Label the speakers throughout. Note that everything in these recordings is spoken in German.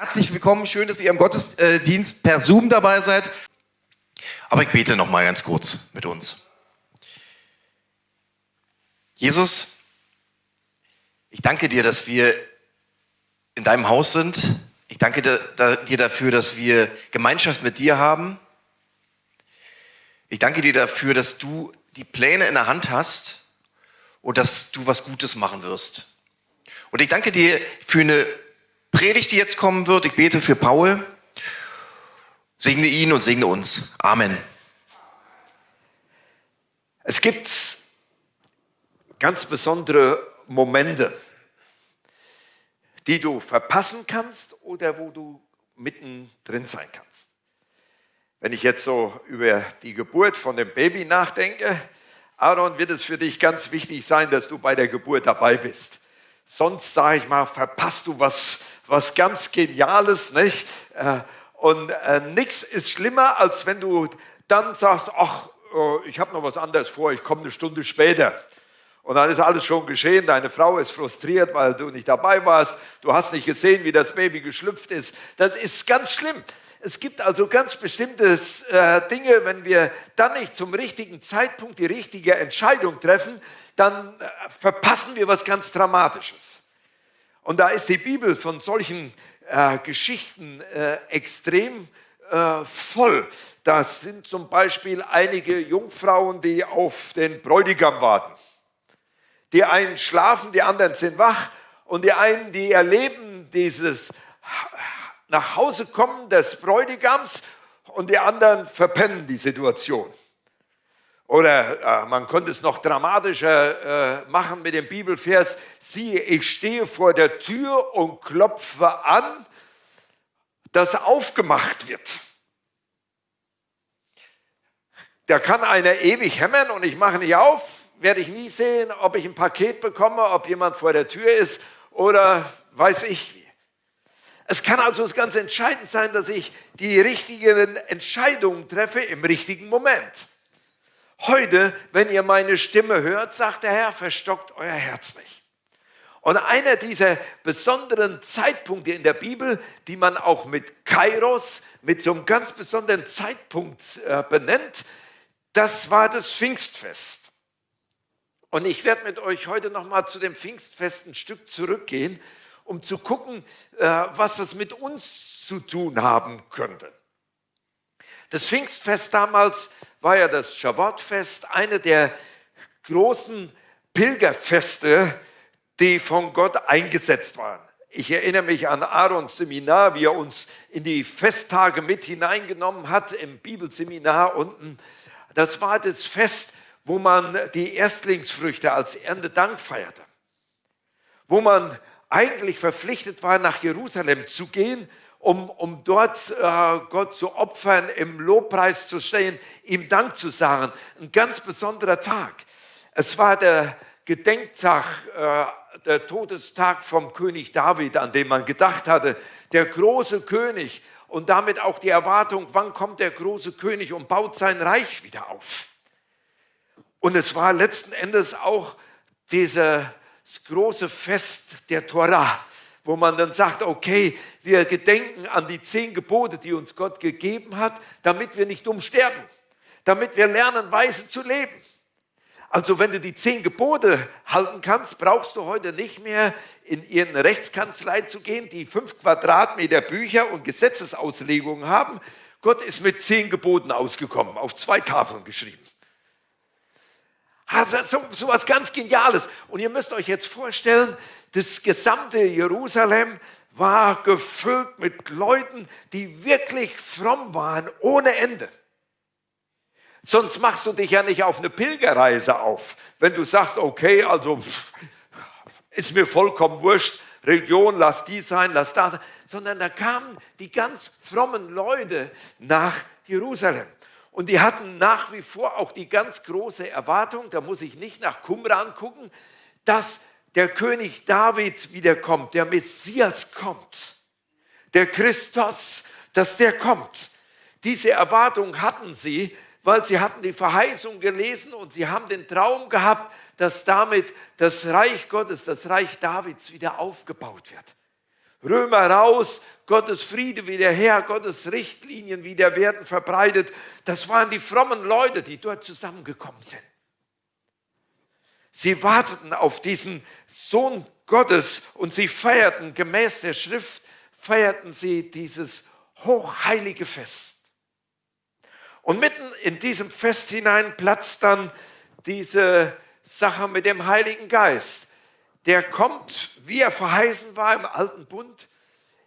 Speaker 1: Herzlich willkommen, schön, dass ihr im Gottesdienst per Zoom dabei seid. Aber ich bete noch mal ganz kurz mit uns. Jesus, ich danke dir, dass wir in deinem Haus sind. Ich danke dir dafür, dass wir Gemeinschaft mit dir haben. Ich danke dir dafür, dass du die Pläne in der Hand hast und dass du was Gutes machen wirst. Und ich danke dir für eine Predigt, die jetzt kommen wird. Ich bete für Paul. Segne ihn und segne uns. Amen.
Speaker 2: Es gibt ganz besondere Momente, die du verpassen kannst oder wo du mittendrin sein kannst. Wenn ich jetzt so über die Geburt von dem Baby nachdenke, Aaron, wird es für dich ganz wichtig sein, dass du bei der Geburt dabei bist. Sonst, sage ich mal, verpasst du was, was ganz Geniales, nicht? Äh, und äh, nichts ist schlimmer, als wenn du dann sagst, ach, äh, ich habe noch was anderes vor, ich komme eine Stunde später. Und dann ist alles schon geschehen. Deine Frau ist frustriert, weil du nicht dabei warst. Du hast nicht gesehen, wie das Baby geschlüpft ist. Das ist ganz schlimm. Es gibt also ganz bestimmte äh, Dinge, wenn wir dann nicht zum richtigen Zeitpunkt die richtige Entscheidung treffen, dann äh, verpassen wir was ganz Dramatisches. Und da ist die Bibel von solchen äh, Geschichten äh, extrem äh, voll. Das sind zum Beispiel einige Jungfrauen, die auf den Bräutigam warten. Die einen schlafen, die anderen sind wach und die einen, die erleben dieses nach Hause kommen des Bräutigams und die anderen verpennen die Situation. Oder äh, man könnte es noch dramatischer äh, machen mit dem Bibelvers, siehe, ich stehe vor der Tür und klopfe an, dass aufgemacht wird. Da kann einer ewig hämmern und ich mache nicht auf, werde ich nie sehen, ob ich ein Paket bekomme, ob jemand vor der Tür ist oder weiß ich wie. Es kann also ganz entscheidend sein, dass ich die richtigen Entscheidungen treffe im richtigen Moment. Heute, wenn ihr meine Stimme hört, sagt der Herr, verstockt euer Herz nicht. Und einer dieser besonderen Zeitpunkte in der Bibel, die man auch mit Kairos, mit so einem ganz besonderen Zeitpunkt äh, benennt, das war das Pfingstfest. Und ich werde mit euch heute nochmal zu dem Pfingstfest ein Stück zurückgehen, um zu gucken, äh, was das mit uns zu tun haben könnte. Das Pfingstfest damals war ja das Schabbatfest, eine der großen Pilgerfeste, die von Gott eingesetzt waren. Ich erinnere mich an Aarons Seminar, wie er uns in die Festtage mit hineingenommen hat im Bibelseminar unten. Das war das Fest, wo man die Erstlingsfrüchte als Erntedank feierte, wo man eigentlich verpflichtet war, nach Jerusalem zu gehen um, um dort äh, Gott zu opfern, im Lobpreis zu stehen, ihm Dank zu sagen. Ein ganz besonderer Tag. Es war der Gedenktag, äh, der Todestag vom König David, an dem man gedacht hatte, der große König und damit auch die Erwartung, wann kommt der große König und baut sein Reich wieder auf. Und es war letzten Endes auch dieses große Fest der Torah wo man dann sagt, okay, wir gedenken an die zehn Gebote, die uns Gott gegeben hat, damit wir nicht umsterben, damit wir lernen, weise zu leben. Also wenn du die zehn Gebote halten kannst, brauchst du heute nicht mehr in irgendeine Rechtskanzlei zu gehen, die fünf Quadratmeter Bücher und Gesetzesauslegungen haben. Gott ist mit zehn Geboten ausgekommen, auf zwei Tafeln geschrieben. Also so, so was ganz Geniales. Und ihr müsst euch jetzt vorstellen, das gesamte Jerusalem war gefüllt mit Leuten, die wirklich fromm waren, ohne Ende. Sonst machst du dich ja nicht auf eine Pilgerreise auf. Wenn du sagst, okay, also ist mir vollkommen wurscht, Religion, lass die sein, lass das sein. Sondern da kamen die ganz frommen Leute nach Jerusalem. Und die hatten nach wie vor auch die ganz große Erwartung, da muss ich nicht nach Qumran gucken, dass der König David wiederkommt, der Messias kommt, der Christus, dass der kommt. Diese Erwartung hatten sie, weil sie hatten die Verheißung gelesen und sie haben den Traum gehabt, dass damit das Reich Gottes, das Reich Davids wieder aufgebaut wird. Römer raus, Gottes Friede wieder her, Gottes Richtlinien wieder werden verbreitet. Das waren die frommen Leute, die dort zusammengekommen sind. Sie warteten auf diesen Sohn Gottes und sie feierten gemäß der Schrift, feierten sie dieses hochheilige Fest. Und mitten in diesem Fest hinein platzt dann diese Sache mit dem Heiligen Geist. Der kommt, wie er verheißen war im alten Bund,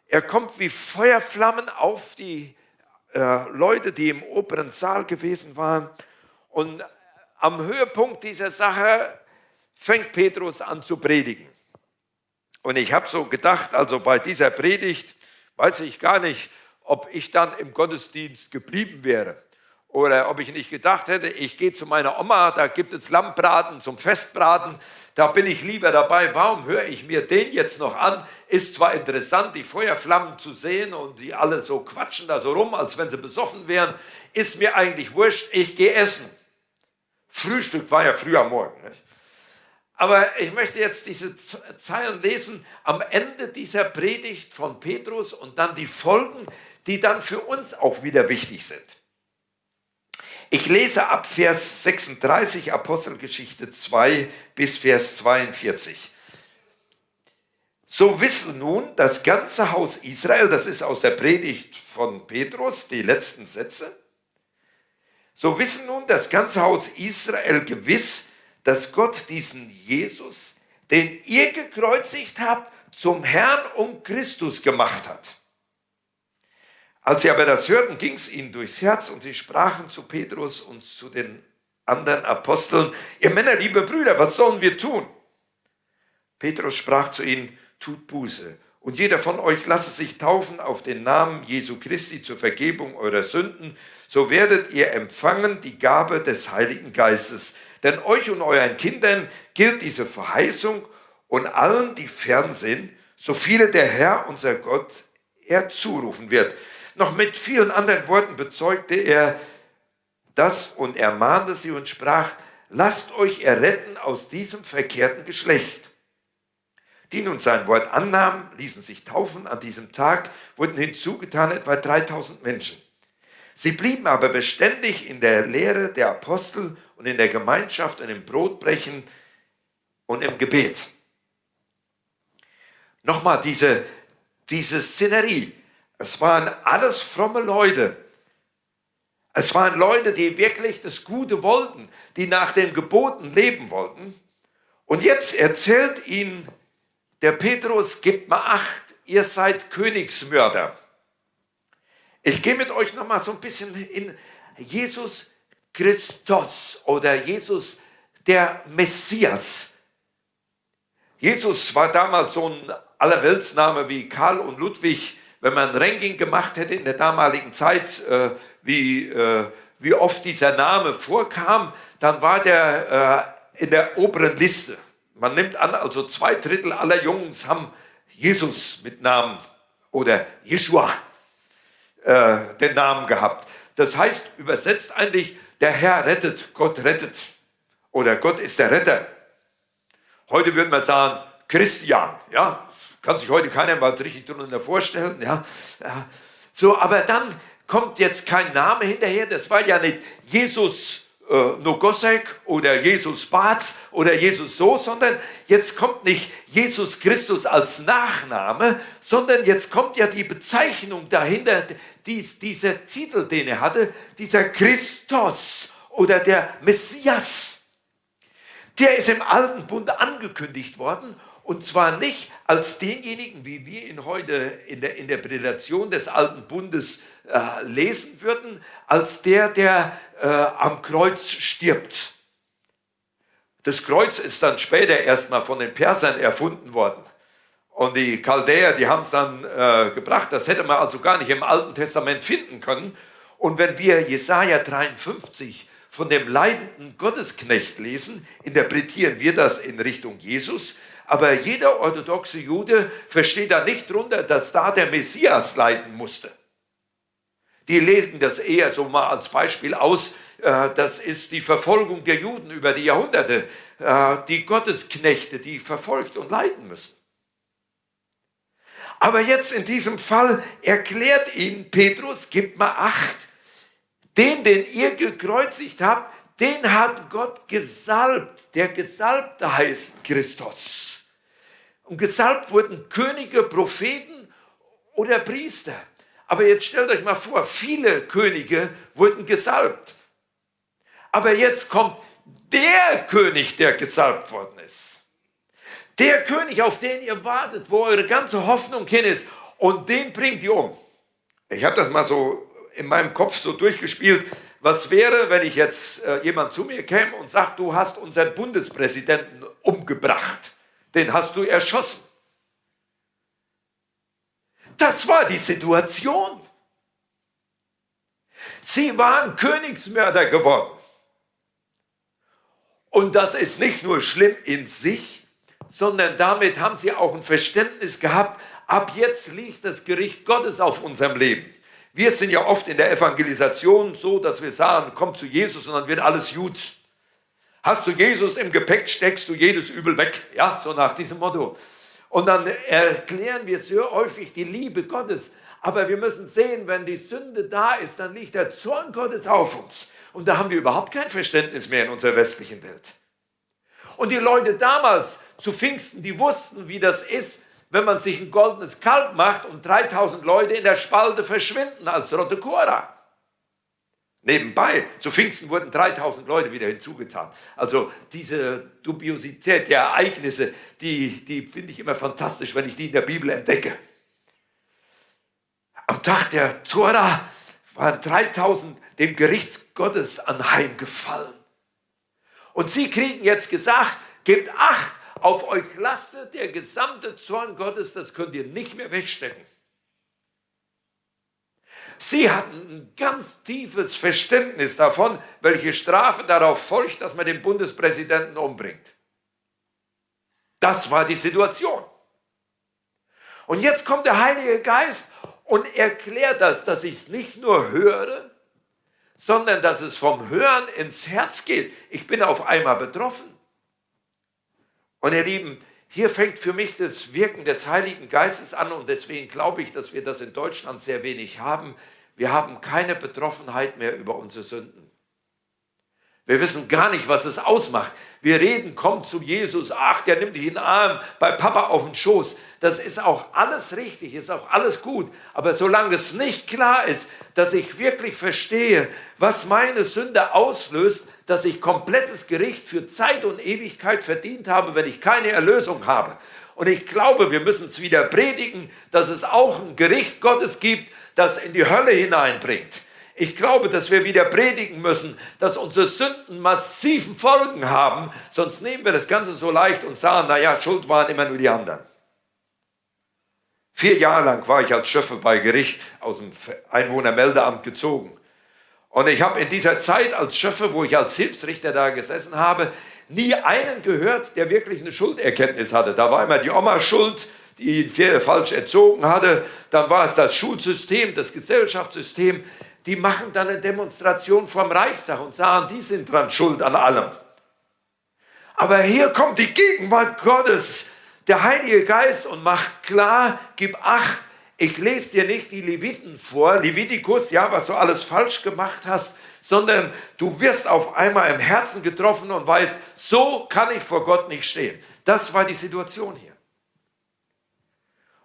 Speaker 2: er kommt wie Feuerflammen auf die äh, Leute, die im oberen Saal gewesen waren. Und am Höhepunkt dieser Sache fängt Petrus an zu predigen. Und ich habe so gedacht, also bei dieser Predigt weiß ich gar nicht, ob ich dann im Gottesdienst geblieben wäre. Oder ob ich nicht gedacht hätte, ich gehe zu meiner Oma, da gibt es Lammbraten zum Festbraten, da bin ich lieber dabei. Warum höre ich mir den jetzt noch an? Ist zwar interessant, die Feuerflammen zu sehen und die alle so quatschen da so rum, als wenn sie besoffen wären, ist mir eigentlich wurscht, ich gehe essen. Frühstück war ja früh am Morgen. Nicht? Aber ich möchte jetzt diese Zeilen lesen am Ende dieser Predigt von Petrus und dann die Folgen, die dann für uns auch wieder wichtig sind. Ich lese ab Vers 36 Apostelgeschichte 2 bis Vers 42. So wisse nun das ganze Haus Israel, das ist aus der Predigt von Petrus, die letzten Sätze, so wissen nun das ganze Haus Israel gewiss, dass Gott diesen Jesus, den ihr gekreuzigt habt, zum Herrn und Christus gemacht hat. Als sie aber das hörten, ging es ihnen durchs Herz und sie sprachen zu Petrus und zu den anderen Aposteln, ihr Männer, liebe Brüder, was sollen wir tun? Petrus sprach zu ihnen, tut Buße und jeder von euch lasse sich taufen auf den Namen Jesu Christi zur Vergebung eurer Sünden, so werdet ihr empfangen die Gabe des Heiligen Geistes. Denn euch und euren Kindern gilt diese Verheißung und allen, die fern sind, so viele der Herr, unser Gott, er zurufen wird. Noch mit vielen anderen Worten bezeugte er das und ermahnte sie und sprach, lasst euch erretten aus diesem verkehrten Geschlecht. Die nun sein Wort annahmen, ließen sich taufen. An diesem Tag wurden hinzugetan etwa 3000 Menschen. Sie blieben aber beständig in der Lehre der Apostel und in der Gemeinschaft und im Brotbrechen und im Gebet. Nochmal diese, diese Szenerie. Es waren alles fromme Leute. Es waren Leute, die wirklich das Gute wollten, die nach den Geboten leben wollten. Und jetzt erzählt ihnen der Petrus, gebt mal acht, ihr seid Königsmörder. Ich gehe mit euch nochmal so ein bisschen in Jesus Christus oder Jesus der Messias. Jesus war damals so ein Allerweltsname wie Karl und Ludwig wenn man ein Ranking gemacht hätte in der damaligen Zeit, äh, wie, äh, wie oft dieser Name vorkam, dann war der äh, in der oberen Liste. Man nimmt an, also zwei Drittel aller Jungs haben Jesus mit Namen oder Jeshua äh, den Namen gehabt. Das heißt, übersetzt eigentlich, der Herr rettet, Gott rettet. Oder Gott ist der Retter. Heute würde man sagen, Christian, ja, kann sich heute keiner mal richtig drunter vorstellen. Ja. So, aber dann kommt jetzt kein Name hinterher. Das war ja nicht Jesus äh, Nogosek oder Jesus Barz oder Jesus so, sondern jetzt kommt nicht Jesus Christus als Nachname, sondern jetzt kommt ja die Bezeichnung dahinter, dies, dieser Titel, den er hatte, dieser Christus oder der Messias. Der ist im Alten Bund angekündigt worden und zwar nicht als denjenigen, wie wir ihn heute in der Interpretation des Alten Bundes äh, lesen würden, als der, der äh, am Kreuz stirbt. Das Kreuz ist dann später erstmal von den Persern erfunden worden. Und die Chaldäer, die haben es dann äh, gebracht. Das hätte man also gar nicht im Alten Testament finden können. Und wenn wir Jesaja 53 von dem leidenden Gottesknecht lesen, interpretieren wir das in Richtung Jesus. Aber jeder orthodoxe Jude versteht da nicht drunter, dass da der Messias leiden musste. Die legen das eher so mal als Beispiel aus. Äh, das ist die Verfolgung der Juden über die Jahrhunderte. Äh, die Gottesknechte, die verfolgt und leiden müssen. Aber jetzt in diesem Fall erklärt ihn Petrus, gibt mal acht, den, den ihr gekreuzigt habt, den hat Gott gesalbt. Der Gesalbte heißt Christus. Und gesalbt wurden Könige, Propheten oder Priester. Aber jetzt stellt euch mal vor, viele Könige wurden gesalbt. Aber jetzt kommt der König, der gesalbt worden ist. Der König, auf den ihr wartet, wo eure ganze Hoffnung hin ist. Und den bringt ihr um. Ich habe das mal so in meinem Kopf so durchgespielt. Was wäre, wenn ich jetzt äh, jemand zu mir käme und sagt, du hast unseren Bundespräsidenten umgebracht, den hast du erschossen. Das war die Situation. Sie waren Königsmörder geworden. Und das ist nicht nur schlimm in sich, sondern damit haben sie auch ein Verständnis gehabt, ab jetzt liegt das Gericht Gottes auf unserem Leben. Wir sind ja oft in der Evangelisation so, dass wir sagen, komm zu Jesus und dann wird alles gut. Hast du Jesus im Gepäck, steckst du jedes Übel weg. Ja, so nach diesem Motto. Und dann erklären wir sehr häufig die Liebe Gottes. Aber wir müssen sehen, wenn die Sünde da ist, dann liegt der Zorn Gottes auf uns. Und da haben wir überhaupt kein Verständnis mehr in unserer westlichen Welt. Und die Leute damals zu Pfingsten, die wussten, wie das ist, wenn man sich ein goldenes Kalb macht und 3000 Leute in der Spalte verschwinden als Rote Cora. Nebenbei, zu Pfingsten wurden 3000 Leute wieder hinzugetan. Also diese Dubiosität der Ereignisse, die, die finde ich immer fantastisch, wenn ich die in der Bibel entdecke. Am Tag der Zora waren 3000 dem Gericht Gottes anheimgefallen. Und sie kriegen jetzt gesagt, gebt acht, auf euch lastet der gesamte Zorn Gottes, das könnt ihr nicht mehr wegstecken. Sie hatten ein ganz tiefes Verständnis davon, welche Strafe darauf folgt, dass man den Bundespräsidenten umbringt. Das war die Situation. Und jetzt kommt der Heilige Geist und erklärt das, dass ich es nicht nur höre, sondern dass es vom Hören ins Herz geht. Ich bin auf einmal betroffen. Und ihr Lieben, hier fängt für mich das Wirken des Heiligen Geistes an und deswegen glaube ich, dass wir das in Deutschland sehr wenig haben. Wir haben keine Betroffenheit mehr über unsere Sünden. Wir wissen gar nicht, was es ausmacht. Wir reden, komm zu Jesus, ach, der nimmt dich in den Arm, bei Papa auf den Schoß. Das ist auch alles richtig, ist auch alles gut. Aber solange es nicht klar ist, dass ich wirklich verstehe, was meine Sünde auslöst, dass ich komplettes Gericht für Zeit und Ewigkeit verdient habe, wenn ich keine Erlösung habe. Und ich glaube, wir müssen es wieder predigen, dass es auch ein Gericht Gottes gibt, das in die Hölle hineinbringt. Ich glaube, dass wir wieder predigen müssen, dass unsere Sünden massiven Folgen haben, sonst nehmen wir das Ganze so leicht und sagen, naja, Schuld waren immer nur die anderen. Vier Jahre lang war ich als Schöffe bei Gericht aus dem Einwohnermeldeamt gezogen. Und ich habe in dieser Zeit als Schöffe, wo ich als Hilfsrichter da gesessen habe, nie einen gehört, der wirklich eine Schulderkenntnis hatte. Da war immer die Oma schuld, die ihn falsch erzogen hatte. Dann war es das Schulsystem, das Gesellschaftssystem. Die machen dann eine Demonstration vom Reichstag und sagen, die sind dran schuld an allem. Aber hier kommt die Gegenwart Gottes, der Heilige Geist und macht klar, gib acht, ich lese dir nicht die Leviten vor, Levitikus, ja, was du alles falsch gemacht hast, sondern du wirst auf einmal im Herzen getroffen und weißt, so kann ich vor Gott nicht stehen. Das war die Situation hier.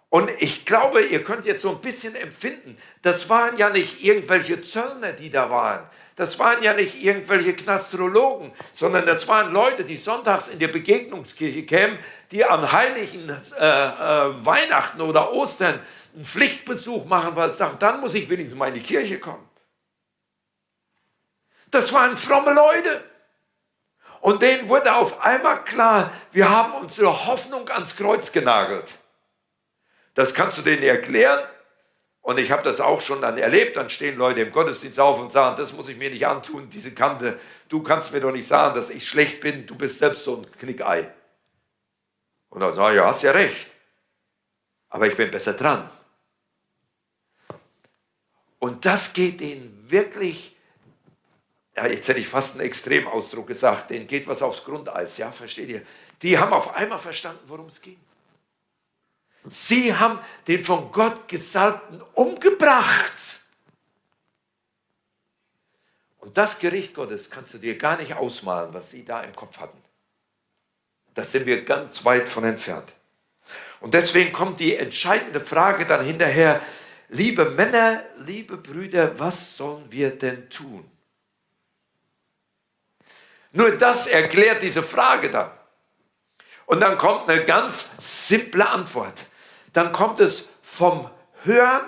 Speaker 2: Und ich glaube, ihr könnt jetzt so ein bisschen empfinden, das waren ja nicht irgendwelche Zöllner, die da waren. Das waren ja nicht irgendwelche Knastrologen, sondern das waren Leute, die sonntags in die Begegnungskirche kämen, die am heiligen äh, äh, Weihnachten oder Ostern einen Pflichtbesuch machen, weil sie sagen, dann muss ich wenigstens mal in die Kirche kommen. Das waren fromme Leute. Und denen wurde auf einmal klar, wir haben unsere Hoffnung ans Kreuz genagelt. Das kannst du denen erklären. Und ich habe das auch schon dann erlebt. Dann stehen Leute im Gottesdienst auf und sagen, das muss ich mir nicht antun, diese Kante. Du kannst mir doch nicht sagen, dass ich schlecht bin. Du bist selbst so ein Knickei. Und dann sage ich, ja, hast ja recht. Aber ich bin besser dran. Und das geht ihnen wirklich, ja, jetzt hätte ich fast einen Extremausdruck gesagt, denen geht was aufs Grundeis, ja, versteht ihr? Die haben auf einmal verstanden, worum es ging. Sie haben den von Gott Gesalbten umgebracht. Und das Gericht Gottes kannst du dir gar nicht ausmalen, was sie da im Kopf hatten. Da sind wir ganz weit von entfernt. Und deswegen kommt die entscheidende Frage dann hinterher, liebe Männer, liebe Brüder, was sollen wir denn tun? Nur das erklärt diese Frage dann. Und dann kommt eine ganz simple Antwort. Dann kommt es vom Hören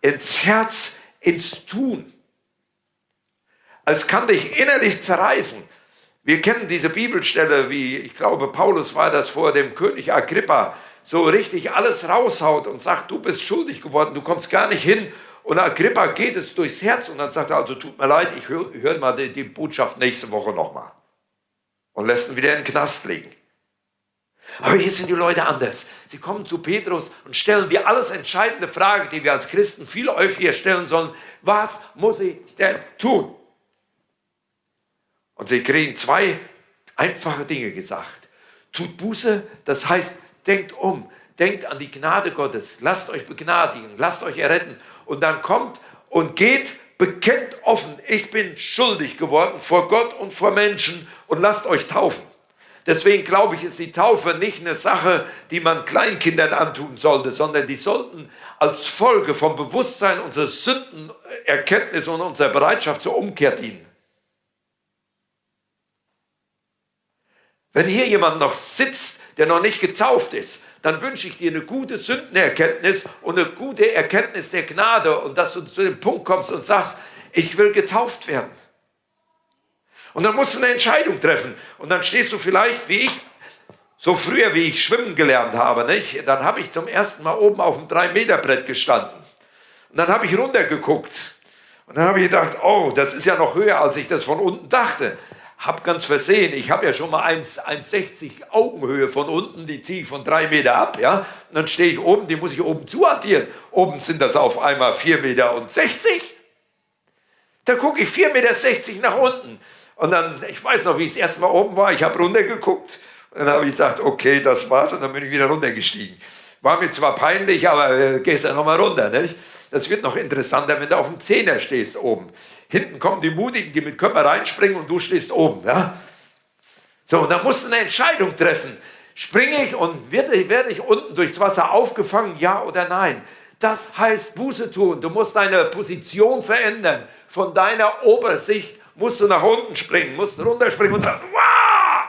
Speaker 2: ins Herz, ins Tun. Es kann dich innerlich zerreißen. Wir kennen diese Bibelstelle, wie ich glaube, Paulus war das vor dem König Agrippa, so richtig alles raushaut und sagt, du bist schuldig geworden, du kommst gar nicht hin. Und Agrippa geht es durchs Herz und dann sagt er, also tut mir leid, ich höre hör mal die, die Botschaft nächste Woche nochmal. Und lässt ihn wieder in den Knast legen. Aber hier sind die Leute anders. Sie kommen zu Petrus und stellen die alles entscheidende Frage, die wir als Christen viel häufiger stellen sollen. Was muss ich denn tun? Und sie kriegen zwei einfache Dinge gesagt. Tut Buße, das heißt, denkt um, denkt an die Gnade Gottes, lasst euch begnadigen, lasst euch erretten. Und dann kommt und geht, bekennt offen, ich bin schuldig geworden vor Gott und vor Menschen und lasst euch taufen. Deswegen glaube ich, ist die Taufe nicht eine Sache, die man Kleinkindern antun sollte, sondern die sollten als Folge vom Bewusstsein unserer Sündenerkenntnis und unserer Bereitschaft zur Umkehr dienen. Wenn hier jemand noch sitzt, der noch nicht getauft ist, dann wünsche ich dir eine gute Sündenerkenntnis und eine gute Erkenntnis der Gnade und dass du zu dem Punkt kommst und sagst, ich will getauft werden. Und dann musst du eine Entscheidung treffen. Und dann stehst du vielleicht, wie ich, so früher, wie ich schwimmen gelernt habe, nicht? dann habe ich zum ersten Mal oben auf dem 3-Meter-Brett gestanden. Und dann habe ich runtergeguckt. Und dann habe ich gedacht, oh, das ist ja noch höher, als ich das von unten dachte. Hab ganz versehen, ich habe ja schon mal 1,60 Augenhöhe von unten, die ziehe ich von 3 Meter ab, ja. Und dann stehe ich oben, die muss ich oben zuaddieren. Oben sind das auf einmal 4,60 Meter. Und 60. Da gucke ich 4,60 Meter nach unten. Und dann, ich weiß noch, wie ich das erste Mal oben war, ich habe runtergeguckt und dann habe ich gesagt, okay, das war's und dann bin ich wieder runtergestiegen. War mir zwar peinlich, aber äh, gehst dann nochmal runter. Nicht? Das wird noch interessanter, wenn du auf dem Zehner stehst oben. Hinten kommen die Mutigen, die mit Körper reinspringen und du stehst oben. Ja? So, und dann musst du eine Entscheidung treffen. Springe ich und werde, werde ich unten durchs Wasser aufgefangen, ja oder nein? Das heißt Buße tun. Du musst deine Position verändern. Von deiner Obersicht musst du nach unten springen, musst runterspringen und dann, Wah!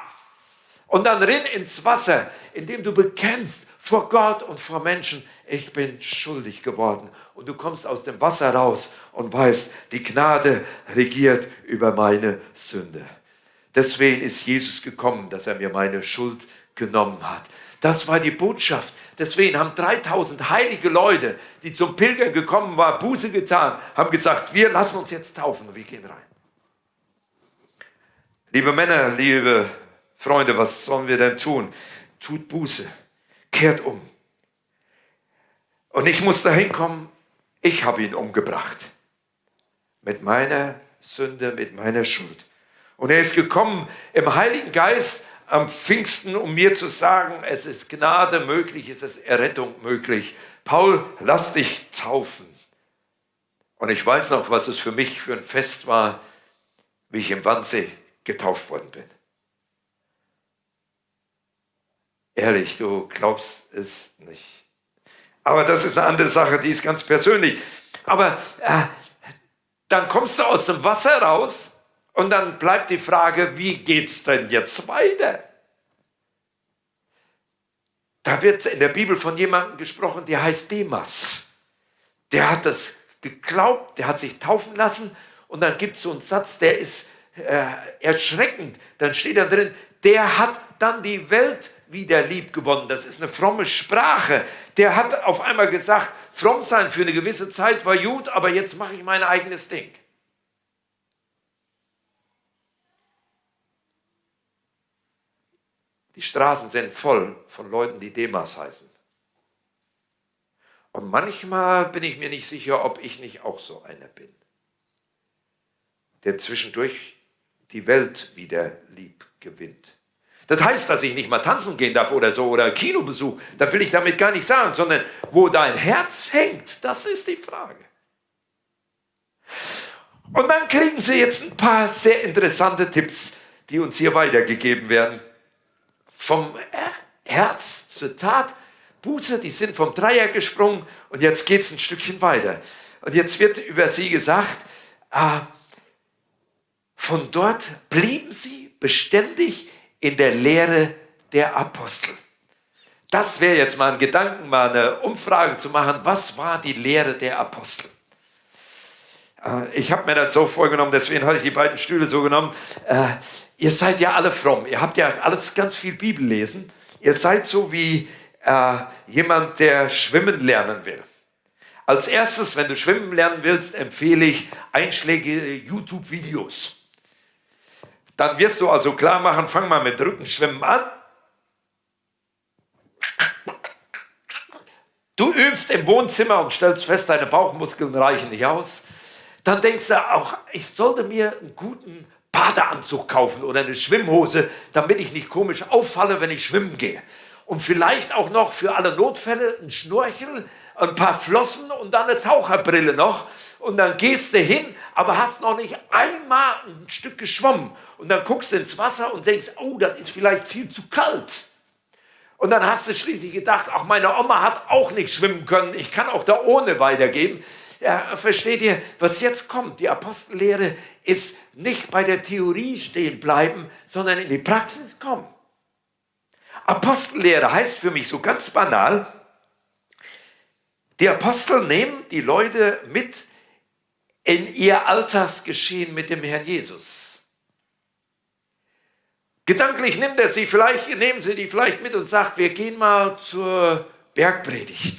Speaker 2: und dann rinn ins Wasser, indem du bekennst vor Gott und vor Menschen, ich bin schuldig geworden. Und du kommst aus dem Wasser raus und weißt, die Gnade regiert über meine Sünde. Deswegen ist Jesus gekommen, dass er mir meine Schuld genommen hat. Das war die Botschaft. Deswegen haben 3000 heilige Leute, die zum Pilgern gekommen waren, Buße getan, haben gesagt, wir lassen uns jetzt taufen und wir gehen rein. Liebe Männer, liebe Freunde, was sollen wir denn tun? Tut Buße, kehrt um. Und ich muss dahin kommen, ich habe ihn umgebracht. Mit meiner Sünde, mit meiner Schuld. Und er ist gekommen im Heiligen Geist am Pfingsten, um mir zu sagen, es ist Gnade möglich, es ist Errettung möglich. Paul, lass dich taufen. Und ich weiß noch, was es für mich für ein Fest war, wie ich im Wannsee getauft worden bin. Ehrlich, du glaubst es nicht. Aber das ist eine andere Sache, die ist ganz persönlich. Aber äh, dann kommst du aus dem Wasser raus und dann bleibt die Frage, wie geht es denn jetzt weiter? Da wird in der Bibel von jemandem gesprochen, der heißt Demas. Der hat das geglaubt, der hat sich taufen lassen und dann gibt es so einen Satz, der ist äh, erschreckend. Dann steht da drin, der hat dann die Welt wieder lieb gewonnen. Das ist eine fromme Sprache. Der hat auf einmal gesagt, fromm sein für eine gewisse Zeit war gut, aber jetzt mache ich mein eigenes Ding. Die Straßen sind voll von Leuten, die Demas heißen. Und manchmal bin ich mir nicht sicher, ob ich nicht auch so einer bin, der zwischendurch die Welt wieder lieb gewinnt. Das heißt, dass ich nicht mal tanzen gehen darf oder so oder Kinobesuch. Das will ich damit gar nicht sagen, sondern wo dein Herz hängt, das ist die Frage. Und dann kriegen Sie jetzt ein paar sehr interessante Tipps, die uns hier weitergegeben werden. Vom Herz zur Tat, Buße, die sind vom Dreier gesprungen und jetzt geht es ein Stückchen weiter. Und jetzt wird über sie gesagt, äh, von dort blieben sie beständig in der Lehre der Apostel. Das wäre jetzt mal ein Gedanken, mal eine Umfrage zu machen. Was war die Lehre der Apostel? Äh, ich habe mir das so vorgenommen, deswegen hatte ich die beiden Stühle so genommen. Äh, ihr seid ja alle fromm. Ihr habt ja alles ganz viel Bibel lesen. Ihr seid so wie äh, jemand, der schwimmen lernen will. Als erstes, wenn du schwimmen lernen willst, empfehle ich einschlägige YouTube-Videos. Dann wirst du also klar machen, fang mal mit Rückenschwimmen an. Du übst im Wohnzimmer und stellst fest, deine Bauchmuskeln reichen nicht aus. Dann denkst du auch, ich sollte mir einen guten Badeanzug kaufen oder eine Schwimmhose, damit ich nicht komisch auffalle, wenn ich schwimmen gehe. Und vielleicht auch noch für alle Notfälle ein Schnorchel, ein paar Flossen und dann eine Taucherbrille noch. Und dann gehst du hin, aber hast noch nicht einmal ein Stück geschwommen. Und dann guckst du ins Wasser und denkst, oh, das ist vielleicht viel zu kalt. Und dann hast du schließlich gedacht, auch meine Oma hat auch nicht schwimmen können, ich kann auch da ohne weitergehen. Ja, versteht ihr, was jetzt kommt? Die Apostellehre ist nicht bei der Theorie stehen bleiben, sondern in die Praxis kommen. Apostellehre heißt für mich so ganz banal, die Apostel nehmen die Leute mit in ihr Alltagsgeschehen mit dem Herrn Jesus. Gedanklich nimmt er sie vielleicht, nehmen sie die vielleicht mit und sagt, wir gehen mal zur Bergpredigt.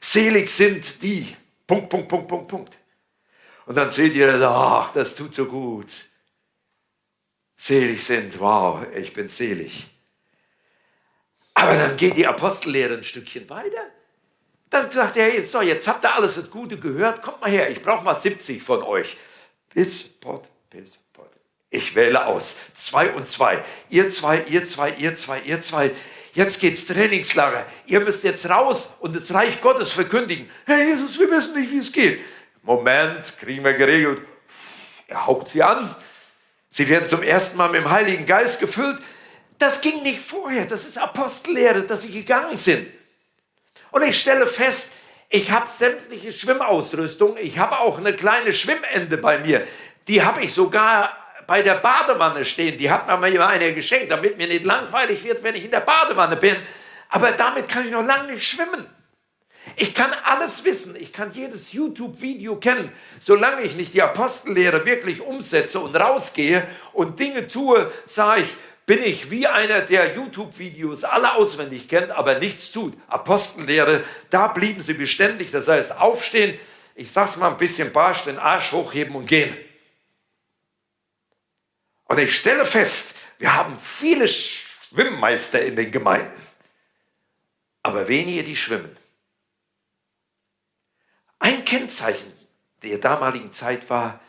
Speaker 2: Selig sind die. Punkt, Punkt, Punkt, Punkt, Punkt. Und dann seht ihr, ach, das tut so gut. Selig sind, wow, ich bin selig. Aber dann geht die Apostellehre ein Stückchen weiter. Dann sagt er, so, jetzt habt ihr alles das Gute gehört, kommt mal her, ich brauche mal 70 von euch. Bis Pott, bis ich wähle aus. Zwei und zwei. Ihr zwei, ihr zwei, ihr zwei, ihr zwei. Jetzt geht's Trainingslager. Ihr müsst jetzt raus und das Reich Gottes verkündigen. Herr Jesus, wir wissen nicht, wie es geht. Moment, kriegen wir geregelt. Er haucht sie an. Sie werden zum ersten Mal mit dem Heiligen Geist gefüllt. Das ging nicht vorher. Das ist Apostellehre, dass sie gegangen sind. Und ich stelle fest, ich habe sämtliche Schwimmausrüstung. Ich habe auch eine kleine Schwimmende bei mir. Die habe ich sogar bei der Badewanne stehen. Die hat mir mal eine geschenkt, damit mir nicht langweilig wird, wenn ich in der Badewanne bin. Aber damit kann ich noch lange nicht schwimmen. Ich kann alles wissen, ich kann jedes YouTube-Video kennen, solange ich nicht die Apostellehre wirklich umsetze und rausgehe und Dinge tue, sage ich, bin ich wie einer, der YouTube-Videos alle auswendig kennt, aber nichts tut. Apostellehre, da blieben sie beständig, das heißt aufstehen, ich sag's mal ein bisschen barsch, den Arsch hochheben und gehen. Und ich stelle fest, wir haben viele Schwimmmeister in den Gemeinden, aber wenige, die schwimmen. Ein Kennzeichen der damaligen Zeit war,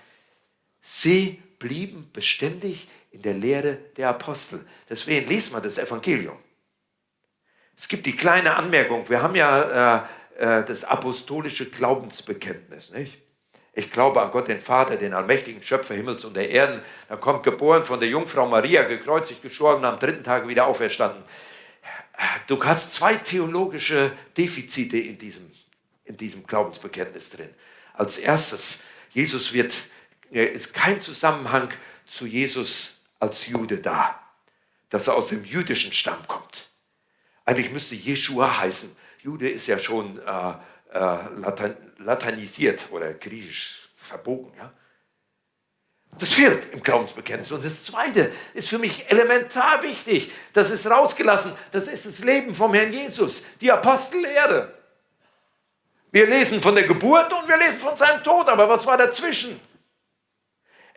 Speaker 2: sie blieben beständig in der Lehre der Apostel. Deswegen liest man das Evangelium. Es gibt die kleine Anmerkung, wir haben ja äh, äh, das apostolische Glaubensbekenntnis, nicht? Ich glaube an Gott, den Vater, den allmächtigen Schöpfer Himmels und der Erden. Dann kommt geboren von der Jungfrau Maria, gekreuzigt, gestorben, am dritten Tag wieder auferstanden. Du hast zwei theologische Defizite in diesem, in diesem Glaubensbekenntnis drin. Als erstes, Jesus wird, ist kein Zusammenhang zu Jesus als Jude da, dass er aus dem jüdischen Stamm kommt. Eigentlich müsste Jeshua heißen. Jude ist ja schon äh, äh, Latein, latinisiert oder griechisch verbogen. Ja? Das fehlt im Glaubensbekenntnis. Und das Zweite ist für mich elementar wichtig. Das ist rausgelassen. Das ist das Leben vom Herrn Jesus. Die Apostellehre. Wir lesen von der Geburt und wir lesen von seinem Tod. Aber was war dazwischen?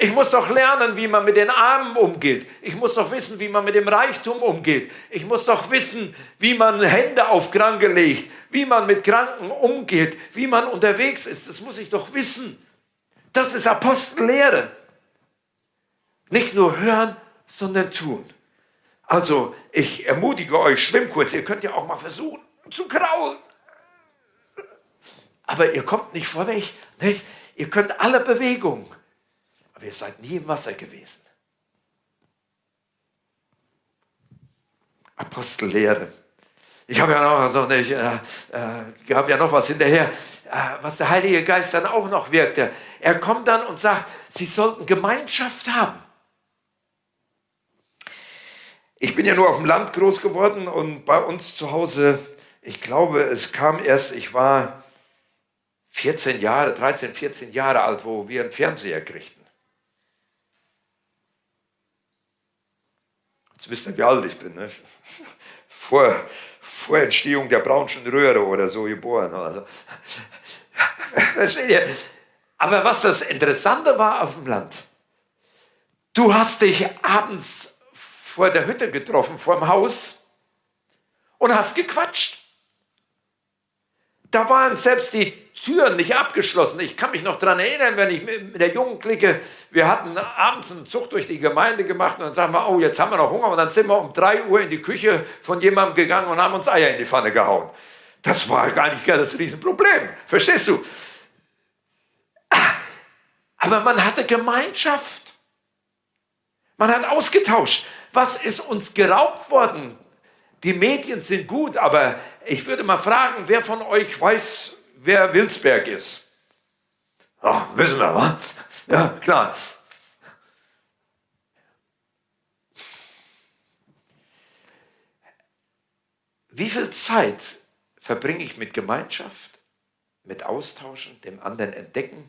Speaker 2: Ich muss doch lernen, wie man mit den Armen umgeht. Ich muss doch wissen, wie man mit dem Reichtum umgeht. Ich muss doch wissen, wie man Hände auf Kranke legt, wie man mit Kranken umgeht, wie man unterwegs ist. Das muss ich doch wissen. Das ist Apostellehre. Nicht nur hören, sondern tun. Also, ich ermutige euch, schwimmt kurz. Ihr könnt ja auch mal versuchen zu kraulen. Aber ihr kommt nicht vorweg. Nicht? Ihr könnt alle Bewegungen. Aber ihr seid nie im Wasser gewesen. Apostellehre. Ich habe ja noch so nicht, äh, äh, gab ja noch was hinterher, äh, was der Heilige Geist dann auch noch wirkte. Er kommt dann und sagt, sie sollten Gemeinschaft haben. Ich bin ja nur auf dem Land groß geworden und bei uns zu Hause, ich glaube, es kam erst, ich war 14 Jahre, 13, 14 Jahre alt, wo wir einen Fernseher kriegten. Jetzt wisst ihr, wie alt ich bin. Ne? Vor, vor Entstehung der Braunschen Röhre oder so geboren. Also. Versteht ihr? Aber was das Interessante war auf dem Land, du hast dich abends vor der Hütte getroffen, vor dem Haus und hast gequatscht. Da waren selbst die Türen nicht abgeschlossen. Ich kann mich noch daran erinnern, wenn ich mit der jungen Clique, wir hatten abends einen Zug durch die Gemeinde gemacht und dann sagen wir, oh, jetzt haben wir noch Hunger. Und dann sind wir um drei Uhr in die Küche von jemandem gegangen und haben uns Eier in die Pfanne gehauen. Das war gar nicht das Riesenproblem. Verstehst du? Aber man hatte Gemeinschaft. Man hat ausgetauscht. Was ist uns geraubt worden? Die Medien sind gut, aber ich würde mal fragen, wer von euch weiß, wer Wilsberg ist? Oh, wissen wir, was? Ja, klar. Wie viel Zeit verbringe ich mit Gemeinschaft, mit Austauschen, dem anderen entdecken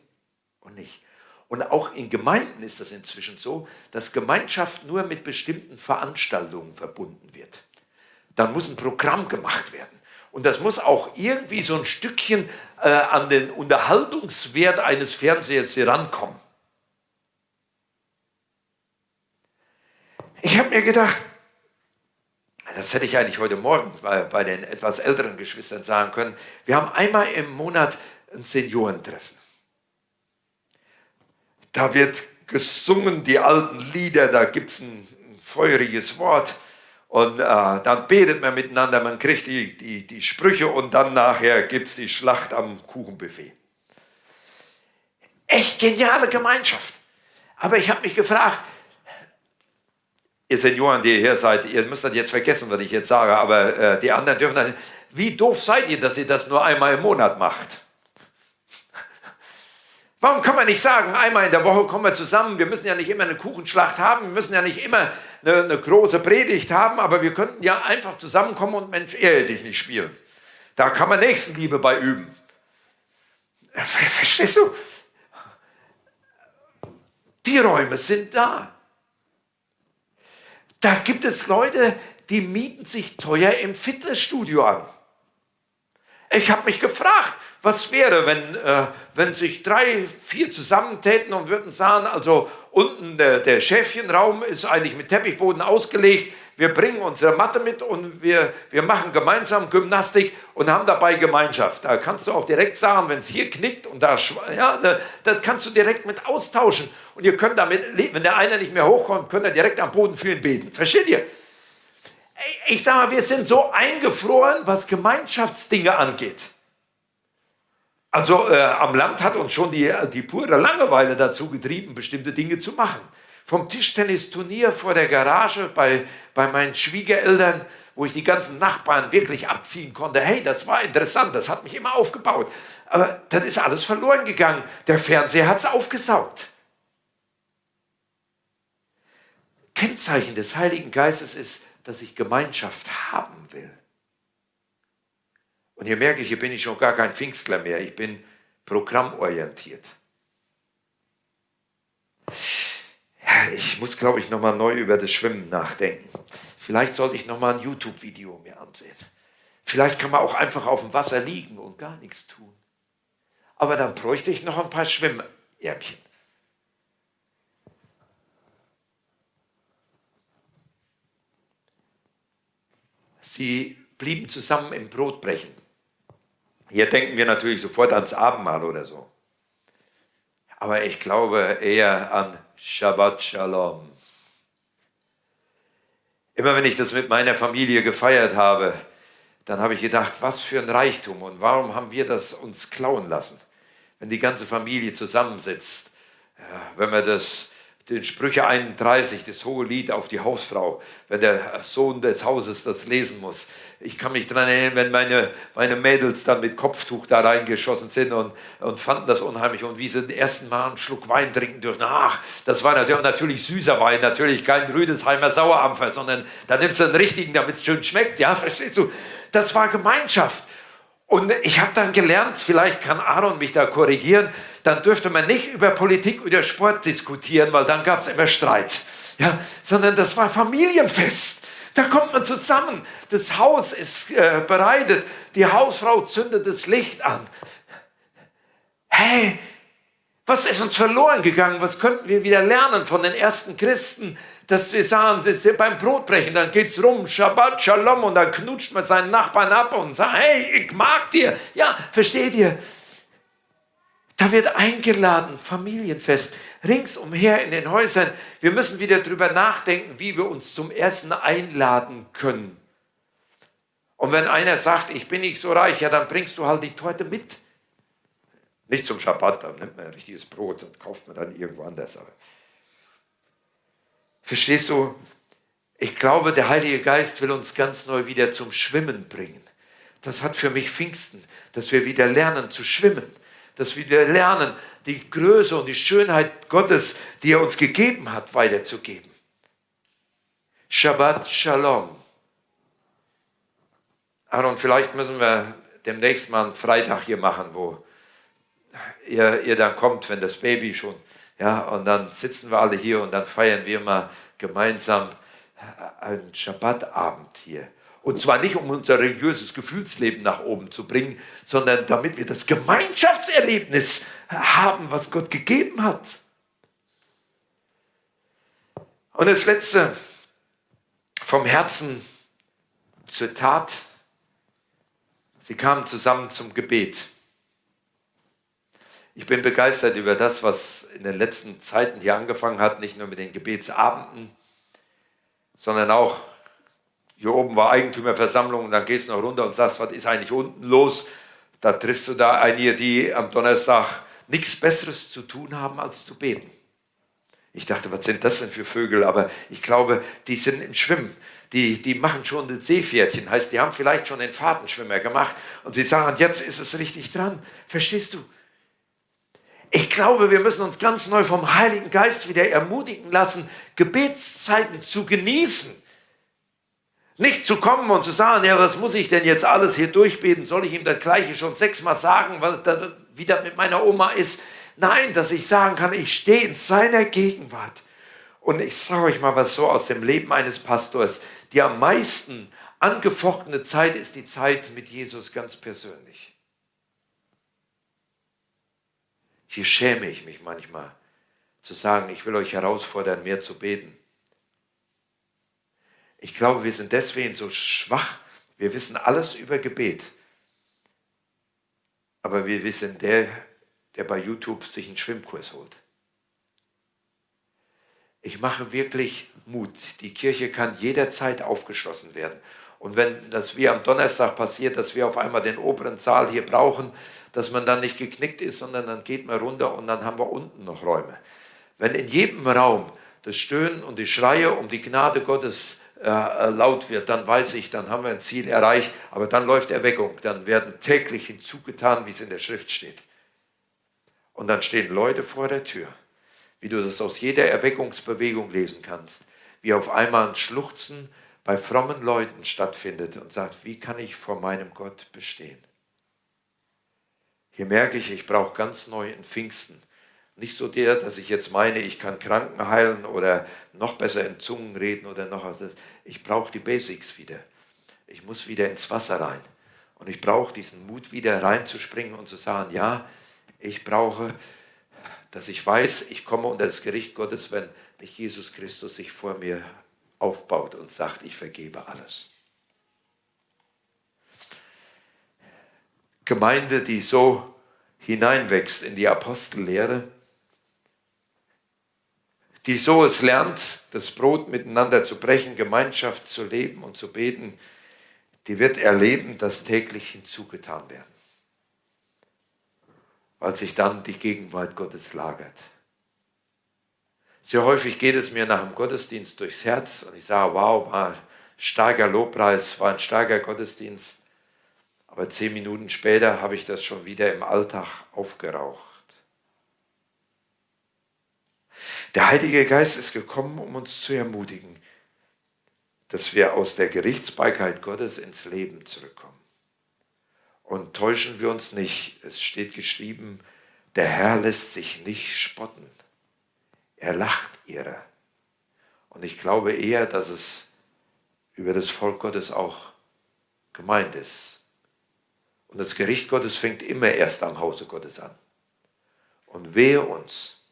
Speaker 2: und nicht? Und auch in Gemeinden ist das inzwischen so, dass Gemeinschaft nur mit bestimmten Veranstaltungen verbunden wird. Dann muss ein Programm gemacht werden. Und das muss auch irgendwie so ein Stückchen äh, an den Unterhaltungswert eines Fernsehers herankommen. Ich habe mir gedacht, das hätte ich eigentlich heute Morgen bei, bei den etwas älteren Geschwistern sagen können, wir haben einmal im Monat ein Seniorentreffen. Da wird gesungen, die alten Lieder, da gibt es ein, ein, feuriges Wort und äh, dann betet man miteinander, man kriegt die, die, die Sprüche und dann nachher gibt es die Schlacht am Kuchenbuffet. Echt geniale Gemeinschaft. Aber ich habe mich gefragt, ihr Senioren, die hier seid, ihr müsst das jetzt vergessen, was ich jetzt sage, aber äh, die anderen dürfen das. Wie doof seid ihr, dass ihr das nur einmal im Monat macht? Warum kann man nicht sagen, einmal in der Woche kommen wir zusammen, wir müssen ja nicht immer eine Kuchenschlacht haben, wir müssen ja nicht immer eine, eine große Predigt haben, aber wir könnten ja einfach zusammenkommen und Mensch, ehre dich nicht spielen. Da kann man Nächstenliebe bei üben. Verstehst du? Die Räume sind da. Da gibt es Leute, die mieten sich teuer im Fitnessstudio an. Ich habe mich gefragt, was wäre, wenn, äh, wenn sich drei, vier zusammentäten und würden sagen, also unten der, der Schäfchenraum ist eigentlich mit Teppichboden ausgelegt, wir bringen unsere Matte mit und wir, wir machen gemeinsam Gymnastik und haben dabei Gemeinschaft. Da kannst du auch direkt sagen, wenn es hier knickt und da, ja, da, das kannst du direkt mit austauschen. Und ihr könnt damit, wenn der eine nicht mehr hochkommt, könnt ihr direkt am Boden für ihn beten. Versteht ihr? Ich sage mal, wir sind so eingefroren, was Gemeinschaftsdinge angeht. Also äh, am Land hat uns schon die, die pure Langeweile dazu getrieben, bestimmte Dinge zu machen. Vom Tischtennisturnier vor der Garage bei, bei meinen Schwiegereltern, wo ich die ganzen Nachbarn wirklich abziehen konnte. Hey, das war interessant, das hat mich immer aufgebaut. Aber das ist alles verloren gegangen. Der Fernseher hat es aufgesaugt. Kennzeichen des Heiligen Geistes ist, dass ich Gemeinschaft haben will. Und hier merke ich, hier bin ich schon gar kein Pfingstler mehr. Ich bin programmorientiert. Ich muss, glaube ich, nochmal neu über das Schwimmen nachdenken. Vielleicht sollte ich nochmal ein YouTube-Video mir ansehen. Vielleicht kann man auch einfach auf dem Wasser liegen und gar nichts tun. Aber dann bräuchte ich noch ein paar Schwimmärmchen. Sie blieben zusammen im Brotbrechen. Hier denken wir natürlich sofort ans Abendmahl oder so. Aber ich glaube eher an Shabbat Shalom. Immer wenn ich das mit meiner Familie gefeiert habe, dann habe ich gedacht, was für ein Reichtum und warum haben wir das uns klauen lassen? Wenn die ganze Familie zusammensitzt, wenn wir das den Sprüche 31, das hohe Lied auf die Hausfrau, wenn der Sohn des Hauses das lesen muss. Ich kann mich daran erinnern, wenn meine, meine Mädels dann mit Kopftuch da reingeschossen sind und, und fanden das unheimlich und wie sie den ersten Mal einen Schluck Wein trinken dürfen. Ach, das war natürlich, natürlich süßer Wein, natürlich kein Rüdesheimer Sauerampfer, sondern da nimmst du einen richtigen, damit es schön schmeckt. Ja, verstehst du? Das war Gemeinschaft. Und ich habe dann gelernt, vielleicht kann Aaron mich da korrigieren, dann dürfte man nicht über Politik oder Sport diskutieren, weil dann gab es immer Streit. Ja, sondern das war Familienfest. Da kommt man zusammen. Das Haus ist äh, bereitet. Die Hausfrau zündet das Licht an. Hey, was ist uns verloren gegangen? Was könnten wir wieder lernen von den ersten Christen? Dass wir sagen, dass wir beim Brotbrechen, dann geht es rum, Shabbat, Shalom, und dann knutscht man seinen Nachbarn ab und sagt, hey, ich mag dir. Ja, versteht ihr? Da wird eingeladen, Familienfest, ringsumher in den Häusern. Wir müssen wieder darüber nachdenken, wie wir uns zum Essen einladen können. Und wenn einer sagt, ich bin nicht so reich, ja, dann bringst du halt die Torte mit. Nicht zum Schabbat, dann nimmt man ein richtiges Brot und kauft man dann irgendwo anders. Aber Verstehst du? Ich glaube, der Heilige Geist will uns ganz neu wieder zum Schwimmen bringen. Das hat für mich Pfingsten, dass wir wieder lernen zu schwimmen, dass wir wieder lernen, die Größe und die Schönheit Gottes, die er uns gegeben hat, weiterzugeben. Shabbat Shalom. Aaron, vielleicht müssen wir demnächst mal einen Freitag hier machen, wo ihr, ihr dann kommt, wenn das Baby schon ja, und dann sitzen wir alle hier und dann feiern wir mal gemeinsam einen Schabbatabend hier. Und zwar nicht, um unser religiöses Gefühlsleben nach oben zu bringen, sondern damit wir das Gemeinschaftserlebnis haben, was Gott gegeben hat. Und das Letzte, vom Herzen zur Tat. Sie kamen zusammen zum Gebet. Ich bin begeistert über das, was in den letzten Zeiten hier angefangen hat, nicht nur mit den Gebetsabenden, sondern auch, hier oben war Eigentümerversammlung und dann gehst du noch runter und sagst, was ist eigentlich unten los? Da triffst du da einige, die am Donnerstag nichts Besseres zu tun haben, als zu beten. Ich dachte, was sind das denn für Vögel? Aber ich glaube, die sind im Schwimmen. Die, die machen schon das Seepferdchen. Heißt, die haben vielleicht schon den Fahrtenschwimmer gemacht und sie sagen, jetzt ist es richtig dran. Verstehst du? Ich glaube, wir müssen uns ganz neu vom Heiligen Geist wieder ermutigen lassen, Gebetszeiten zu genießen. Nicht zu kommen und zu sagen, ja, was muss ich denn jetzt alles hier durchbeten? Soll ich ihm das Gleiche schon sechsmal sagen, wie das mit meiner Oma ist? Nein, dass ich sagen kann, ich stehe in seiner Gegenwart. Und ich sage euch mal was so aus dem Leben eines Pastors. Die am meisten angefochtene Zeit ist die Zeit mit Jesus ganz persönlich. Hier schäme ich mich manchmal zu sagen, ich will euch herausfordern, mehr zu beten. Ich glaube, wir sind deswegen so schwach. Wir wissen alles über Gebet. Aber wir wissen, der, der bei YouTube sich einen Schwimmkurs holt. Ich mache wirklich Mut. Die Kirche kann jederzeit aufgeschlossen werden. Und wenn das wie am Donnerstag passiert, dass wir auf einmal den oberen Saal hier brauchen, dass man dann nicht geknickt ist, sondern dann geht man runter und dann haben wir unten noch Räume. Wenn in jedem Raum das Stöhnen und die Schreie um die Gnade Gottes äh, äh, laut wird, dann weiß ich, dann haben wir ein Ziel erreicht, aber dann läuft Erweckung, dann werden täglich hinzugetan, wie es in der Schrift steht. Und dann stehen Leute vor der Tür, wie du das aus jeder Erweckungsbewegung lesen kannst, wie auf einmal ein Schluchzen, bei frommen Leuten stattfindet und sagt, wie kann ich vor meinem Gott bestehen? Hier merke ich, ich brauche ganz neu in Pfingsten. Nicht so der, dass ich jetzt meine, ich kann Kranken heilen oder noch besser in Zungen reden oder noch was. Ich brauche die Basics wieder. Ich muss wieder ins Wasser rein. Und ich brauche diesen Mut wieder reinzuspringen und zu sagen, ja, ich brauche, dass ich weiß, ich komme unter das Gericht Gottes, wenn nicht Jesus Christus sich vor mir aufbaut und sagt, ich vergebe alles. Gemeinde, die so hineinwächst in die Apostellehre, die so es lernt, das Brot miteinander zu brechen, Gemeinschaft zu leben und zu beten, die wird erleben, dass täglich hinzugetan werden, weil sich dann die Gegenwart Gottes lagert. Sehr häufig geht es mir nach dem Gottesdienst durchs Herz und ich sage, wow, war ein starker Lobpreis, war ein starker Gottesdienst. Aber zehn Minuten später habe ich das schon wieder im Alltag aufgeraucht. Der Heilige Geist ist gekommen, um uns zu ermutigen, dass wir aus der Gerichtsbarkeit Gottes ins Leben zurückkommen. Und täuschen wir uns nicht, es steht geschrieben, der Herr lässt sich nicht spotten. Er lacht ihrer. Und ich glaube eher, dass es über das Volk Gottes auch gemeint ist. Und das Gericht Gottes fängt immer erst am Hause Gottes an. Und wehe uns,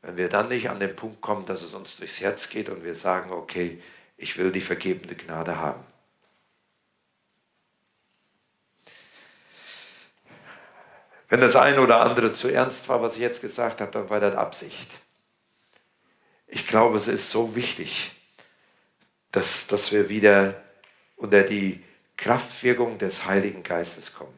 Speaker 2: wenn wir dann nicht an den Punkt kommen, dass es uns durchs Herz geht und wir sagen, okay, ich will die vergebende Gnade haben. Wenn das eine oder andere zu ernst war, was ich jetzt gesagt habe, dann war das Absicht. Ich glaube, es ist so wichtig, dass, dass wir wieder unter die Kraftwirkung des Heiligen Geistes kommen.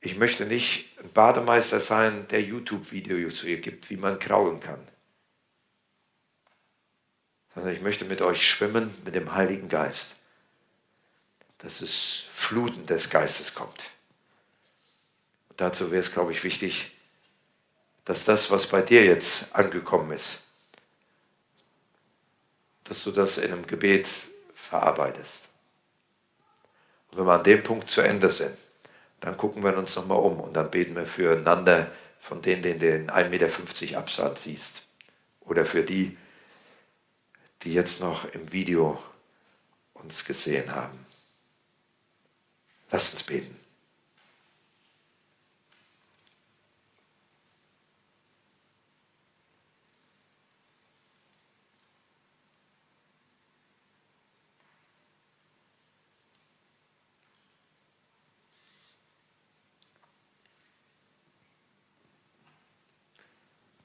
Speaker 2: Ich möchte nicht ein Bademeister sein, der YouTube-Videos zu ihr gibt, wie man kraulen kann. Sondern ich möchte mit euch schwimmen mit dem Heiligen Geist. Dass es Fluten des Geistes kommt. Und dazu wäre es, glaube ich, wichtig, dass das, was bei dir jetzt angekommen ist, dass du das in einem Gebet verarbeitest. Und wenn wir an dem Punkt zu Ende sind, dann gucken wir uns nochmal um und dann beten wir füreinander von denen, den du in 1,50 Meter Abstand siehst. Oder für die, die jetzt noch im Video uns gesehen haben. Lass uns beten.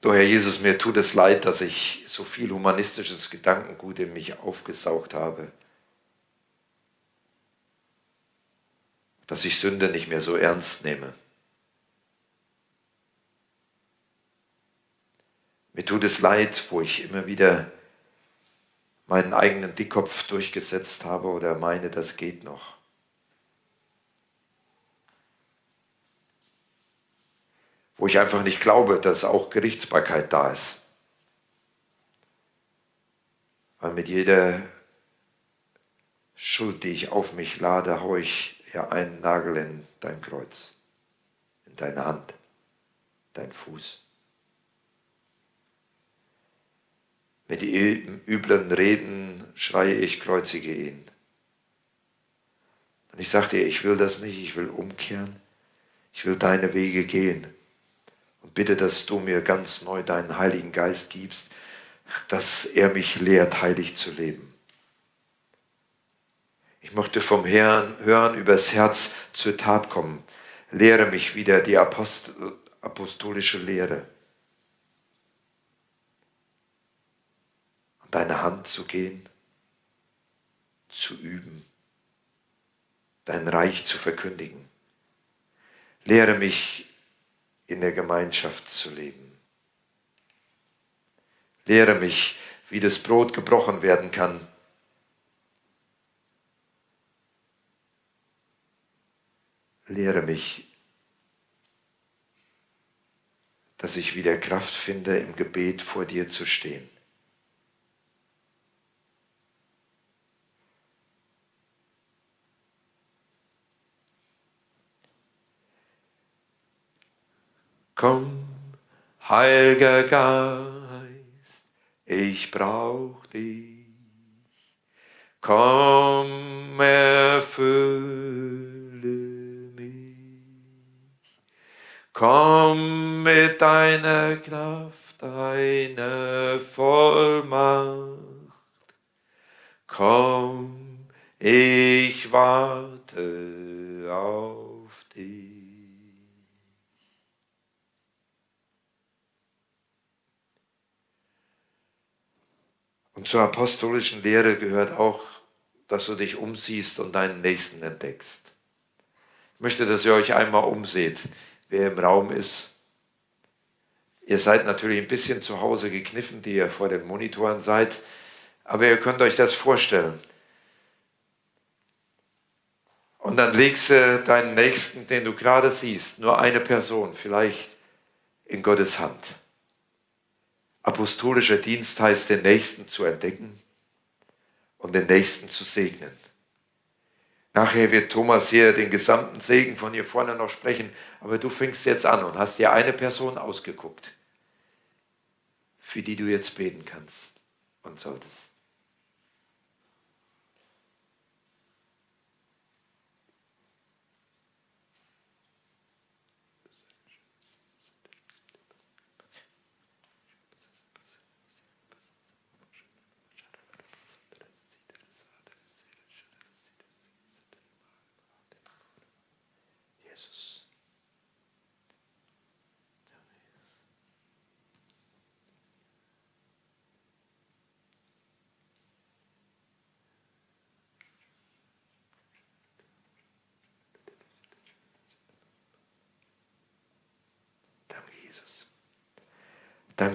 Speaker 2: Du Herr Jesus, mir tut es leid, dass ich so viel humanistisches Gedankengut in mich aufgesaugt habe. Dass ich Sünde nicht mehr so ernst nehme. Mir tut es leid, wo ich immer wieder meinen eigenen Dickkopf durchgesetzt habe oder meine, das geht noch. Wo ich einfach nicht glaube, dass auch Gerichtsbarkeit da ist. Weil mit jeder Schuld, die ich auf mich lade, haue ich ja einen Nagel in dein Kreuz, in deine Hand, dein Fuß. Mit üblen Reden schreie ich, kreuzige ihn. Und ich sagte dir, ich will das nicht, ich will umkehren, ich will deine Wege gehen. Und bitte, dass du mir ganz neu deinen Heiligen Geist gibst, dass er mich lehrt, heilig zu leben. Ich möchte vom Herrn hören, übers Herz zur Tat kommen. Lehre mich wieder die Apostel, apostolische Lehre. An deine Hand zu gehen, zu üben, dein Reich zu verkündigen. Lehre mich in der Gemeinschaft zu leben. Lehre mich, wie das Brot gebrochen werden kann. Lehre mich, dass ich wieder Kraft finde, im Gebet vor dir zu stehen. Komm, Heiliger Geist, ich brauch dich. Komm, erfülle mich. Komm mit deiner Kraft, deiner Vollmacht. Komm, ich warte auf dich. Und zur apostolischen Lehre gehört auch, dass du dich umsiehst und deinen Nächsten entdeckst. Ich möchte, dass ihr euch einmal umseht, wer im Raum ist. Ihr seid natürlich ein bisschen zu Hause gekniffen, die ihr vor den Monitoren seid, aber ihr könnt euch das vorstellen. Und dann legst du deinen Nächsten, den du gerade siehst, nur eine Person, vielleicht in Gottes Hand. Apostolischer Dienst heißt, den Nächsten zu entdecken und den Nächsten zu segnen. Nachher wird Thomas hier den gesamten Segen von hier vorne noch sprechen, aber du fängst jetzt an und hast dir eine Person ausgeguckt, für die du jetzt beten kannst und solltest.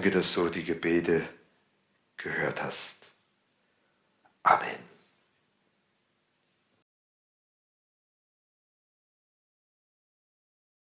Speaker 2: Danke, dass du die Gebete gehört hast.